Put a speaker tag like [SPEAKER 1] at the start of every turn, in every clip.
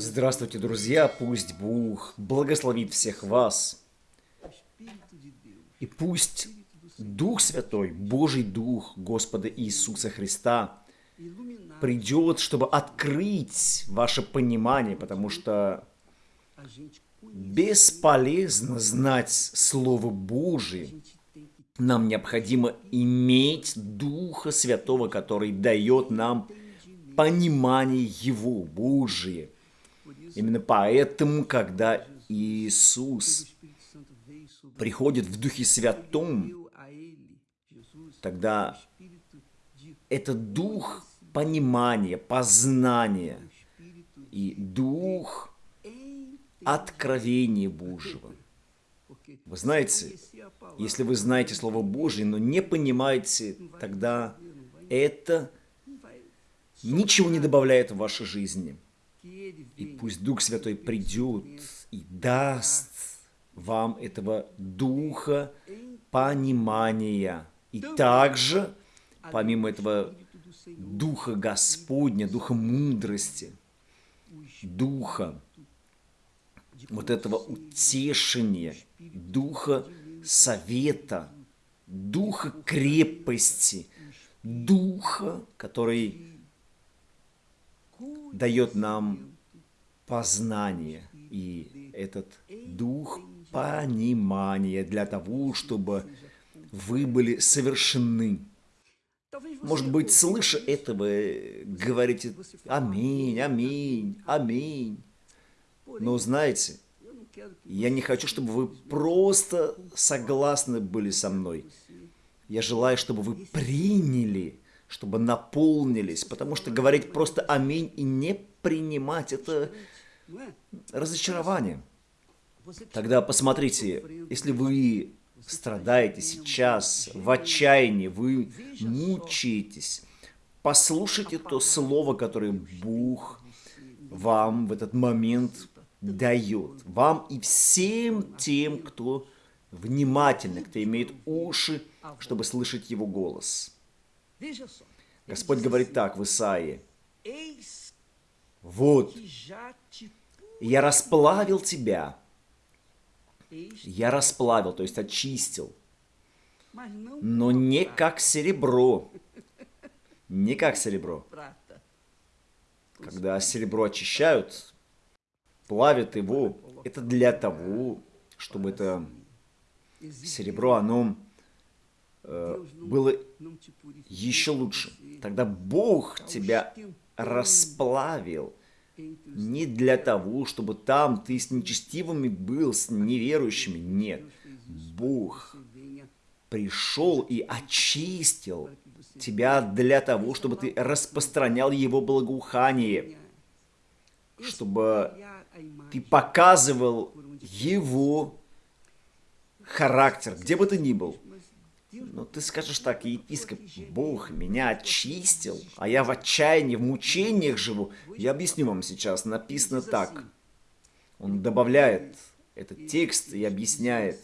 [SPEAKER 1] Здравствуйте, друзья! Пусть Бог благословит всех вас. И пусть Дух Святой, Божий Дух Господа Иисуса Христа придет, чтобы открыть ваше понимание, потому что бесполезно знать Слово Божие. Нам необходимо иметь Духа Святого, который дает нам понимание Его, Божие. Именно поэтому, когда Иисус приходит в Духе Святом, тогда это Дух понимания, познания и Дух откровения Божьего. Вы знаете, если вы знаете Слово Божье, но не понимаете, тогда это ничего не добавляет в вашей жизни. И пусть Дух Святой придет и даст вам этого Духа понимания. И также, помимо этого Духа Господня, Духа мудрости, Духа вот этого утешения, Духа совета, Духа крепости, Духа, который дает нам познание и этот дух понимания для того, чтобы вы были совершены. Может быть, слыша это, вы говорите «Аминь, аминь, аминь». Но знаете, я не хочу, чтобы вы просто согласны были со мной. Я желаю, чтобы вы приняли чтобы наполнились, потому что говорить просто «Аминь» и не принимать – это разочарование. Тогда посмотрите, если вы страдаете сейчас в отчаянии, вы мучаетесь, послушайте то слово, которое Бог вам в этот момент дает. Вам и всем тем, кто внимательно, кто имеет уши, чтобы слышать Его голос. Господь говорит так в Исаии. Вот, я расплавил тебя. Я расплавил, то есть очистил. Но не как серебро. Не как серебро. Когда серебро очищают, плавят его, это для того, чтобы это серебро, оно было еще лучше. Тогда Бог тебя расплавил не для того, чтобы там ты с нечестивыми был, с неверующими. Нет. Бог пришел и очистил тебя для того, чтобы ты распространял Его благоухание, чтобы ты показывал Его характер, где бы ты ни был. Ну, ты скажешь так, епископ, Бог меня очистил, а я в отчаянии, в мучениях живу. Я объясню вам сейчас, написано так. Он добавляет этот текст и объясняет.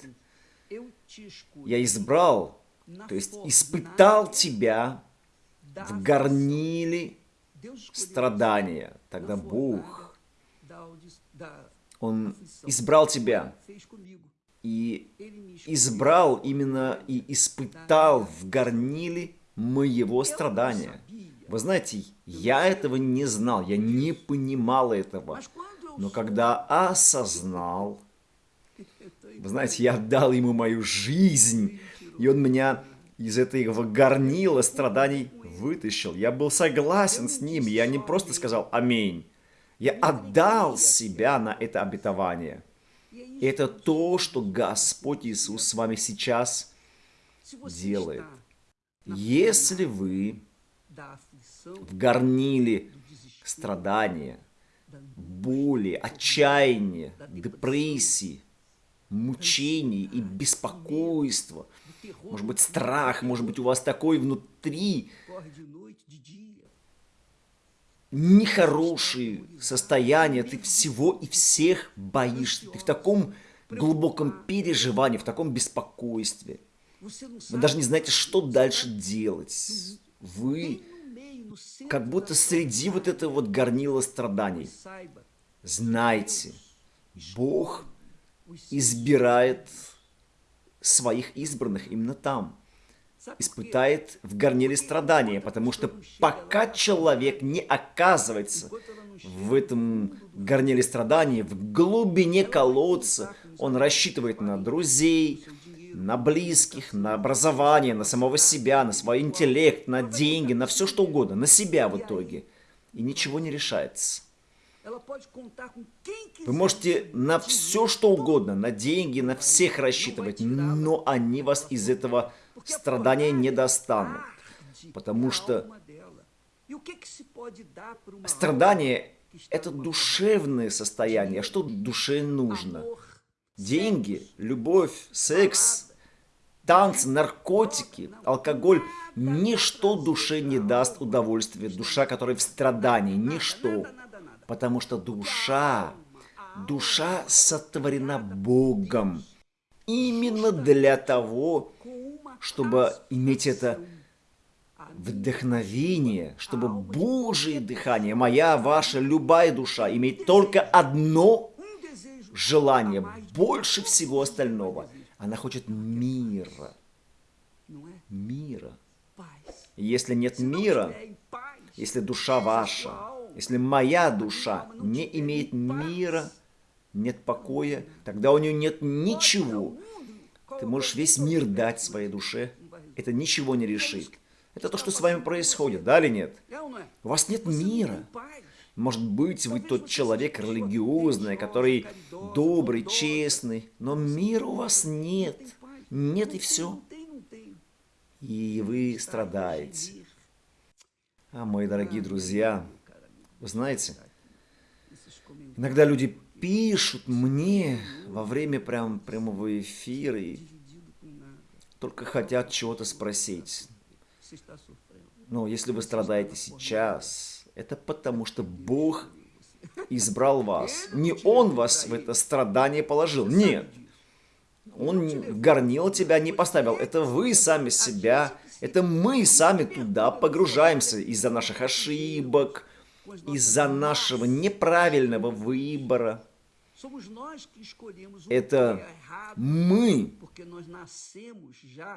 [SPEAKER 1] Я избрал, то есть испытал тебя в горниле страдания. Тогда Бог, Он избрал тебя и избрал именно и испытал в горниле моего страдания. Вы знаете, я этого не знал, я не понимал этого. Но когда осознал, вы знаете, я отдал ему мою жизнь, и он меня из этого горнила страданий вытащил. Я был согласен с ним, я не просто сказал «Аминь». Я отдал себя на это обетование. Это то, что Господь Иисус с вами сейчас делает. Если вы в горниле страдания, боли, отчаяния, депрессии, мучений и беспокойства, может быть, страх, может быть, у вас такой внутри нехорошие состояния, ты всего и всех боишься. Ты в таком глубоком переживании, в таком беспокойстве. Вы даже не знаете, что дальше делать. Вы как будто среди вот этого вот горнила страданий. Знайте, Бог избирает своих избранных именно там. Испытает в горниле страдания, потому что пока человек не оказывается в этом горниле страданий, в глубине колодца, он рассчитывает на друзей, на близких, на образование, на самого себя, на свой интеллект, на деньги, на все что угодно, на себя в итоге. И ничего не решается. Вы можете на все что угодно, на деньги, на всех рассчитывать, но они вас из этого страдания не достанут. Потому что страдание – это душевное состояние. А что душе нужно? Деньги, любовь, секс, танцы, наркотики, алкоголь – ничто душе не даст удовольствия. Душа, которая в страдании – ничто. Потому что душа, душа сотворена Богом. Именно для того, чтобы иметь это вдохновение, чтобы Божие дыхание, моя, ваша, любая душа, имеет только одно желание, больше всего остального. Она хочет мира. Мира. Если нет мира, если душа ваша, если моя душа не имеет мира, нет покоя, тогда у нее нет ничего. Ты можешь весь мир дать своей душе, это ничего не решит. Это то, что с вами происходит, да или нет? У вас нет мира. Может быть, вы тот человек религиозный, который добрый, честный, но мира у вас нет. Нет и все. И вы страдаете. А, мои дорогие друзья, вы знаете, иногда люди пишут мне во время прям прямого эфира и только хотят чего-то спросить. Но если вы страдаете сейчас, это потому что Бог избрал вас. Не Он вас в это страдание положил. Нет. Он горнил тебя не поставил. Это вы сами себя, это мы сами туда погружаемся из-за наших ошибок, из-за нашего неправильного выбора. Это мы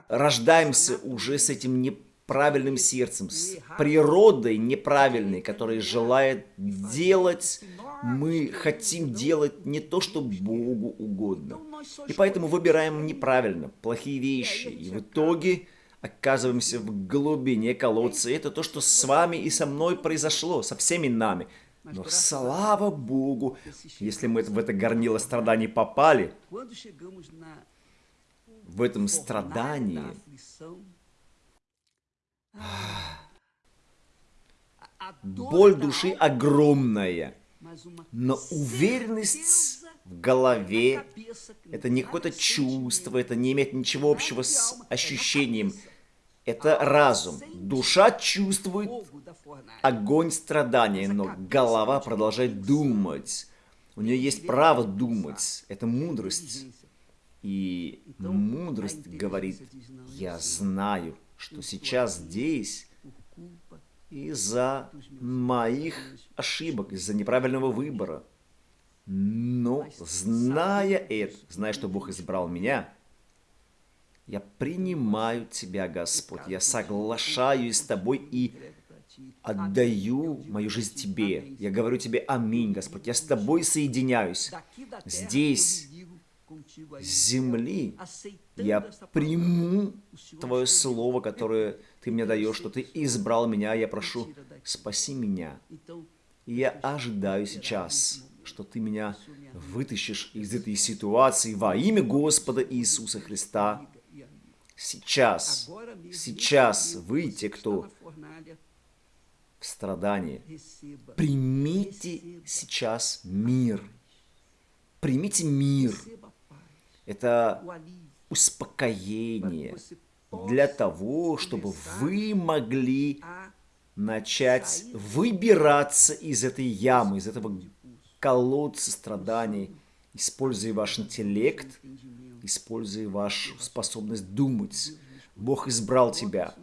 [SPEAKER 1] рождаемся уже с этим неправильным сердцем, с природой неправильной, которая желает делать, мы хотим делать не то, что Богу угодно. И поэтому выбираем неправильно, плохие вещи. И в итоге оказываемся в глубине колодца. И это то, что с вами и со мной произошло, со всеми нами. Но слава Богу, если мы в это горнило страданий попали, в этом страдании, боль души огромная, но уверенность в голове, это не какое-то чувство, это не имеет ничего общего с ощущением. Это разум. Душа чувствует огонь страдания, но голова продолжает думать. У нее есть право думать. Это мудрость. И мудрость говорит, я знаю, что сейчас здесь из-за моих ошибок, из-за неправильного выбора. Но, зная это, зная, что Бог избрал меня, я принимаю Тебя, Господь, я соглашаюсь с Тобой и отдаю мою жизнь Тебе. Я говорю Тебе аминь, Господь, я с Тобой соединяюсь. Здесь, с земли, я приму Твое Слово, которое Ты мне даешь, что Ты избрал меня, я прошу, спаси меня. И я ожидаю сейчас, что Ты меня вытащишь из этой ситуации во имя Господа Иисуса Христа. Сейчас, сейчас вы, те, кто в страдании, примите сейчас мир. Примите мир. Это успокоение для того, чтобы вы могли начать выбираться из этой ямы, из этого колодца страданий, используя ваш интеллект, используя вашу способность думать. Бог избрал тебя.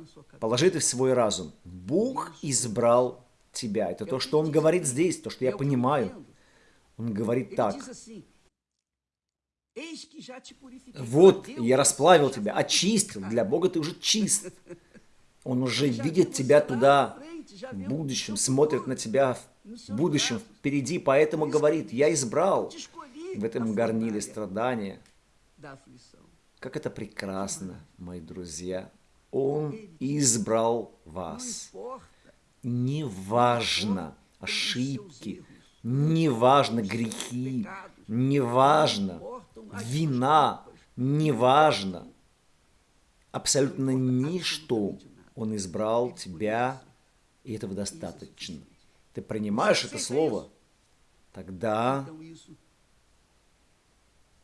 [SPEAKER 1] Положи это в свой разум. Бог избрал тебя. Это то, что Он говорит здесь, то, что я понимаю. Он говорит так. Вот, я расплавил тебя, очистил. Для Бога ты уже чист. Он уже видит тебя туда в будущем, смотрит на тебя в будущем, впереди, поэтому говорит, я избрал в этом горниле страдания. Как это прекрасно, мои друзья. Он избрал вас. Неважно ошибки, неважно грехи, неважно вина, неважно. Абсолютно ничто. Он избрал тебя, и этого достаточно. Ты принимаешь это слово, тогда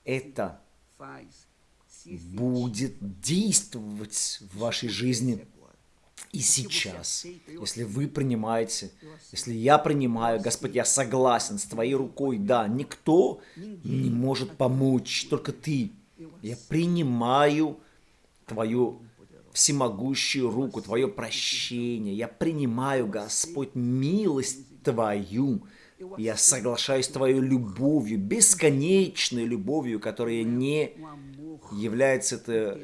[SPEAKER 1] это будет действовать в вашей жизни и сейчас. Если вы принимаете, если я принимаю, Господь, я согласен с Твоей рукой, да, никто не может помочь, только Ты. Я принимаю Твою всемогущую руку, Твое прощение. Я принимаю, Господь, милость Твою. Я соглашаюсь с Твоей любовью, бесконечной любовью, которая не является это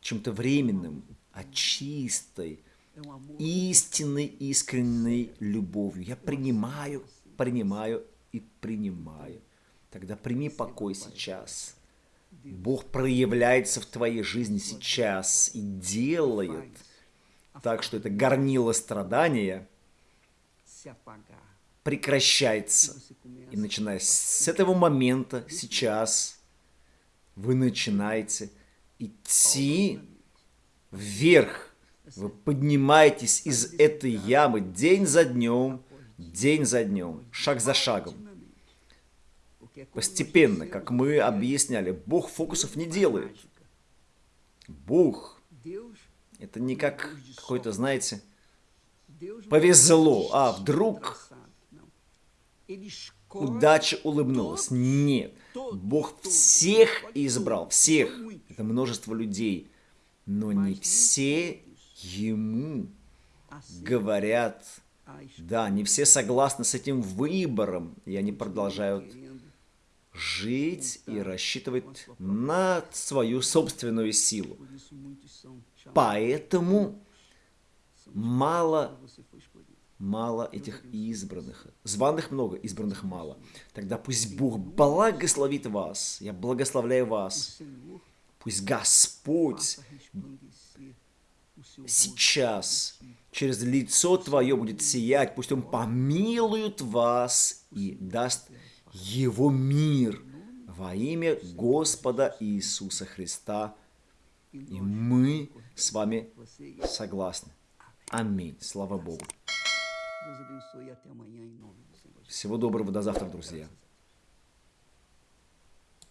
[SPEAKER 1] чем-то временным, а чистой, истинной, искренней любовью. Я принимаю, принимаю и принимаю. Тогда прими покой сейчас. Бог проявляется в твоей жизни сейчас и делает так, что это горнило страдания прекращается. И начиная с этого момента, сейчас, вы начинаете идти вверх. Вы поднимаетесь из этой ямы день за днем, день за днем, шаг за шагом. Постепенно, как мы объясняли, Бог фокусов не делает. Бог – это не как какой-то, знаете, повезло, а вдруг удача улыбнулась. Нет, Бог всех избрал, всех. Это множество людей. Но не все ему говорят, да, не все согласны с этим выбором, и они продолжают жить и рассчитывать на свою собственную силу. Поэтому мало, мало этих избранных. Званых много, избранных мало. Тогда пусть Бог благословит вас. Я благословляю вас. Пусть Господь сейчас через лицо Твое будет сиять. Пусть Он помилует вас и даст его мир во имя Господа Иисуса Христа. И мы с вами согласны. Аминь. Слава Богу. Всего доброго. До завтра, друзья.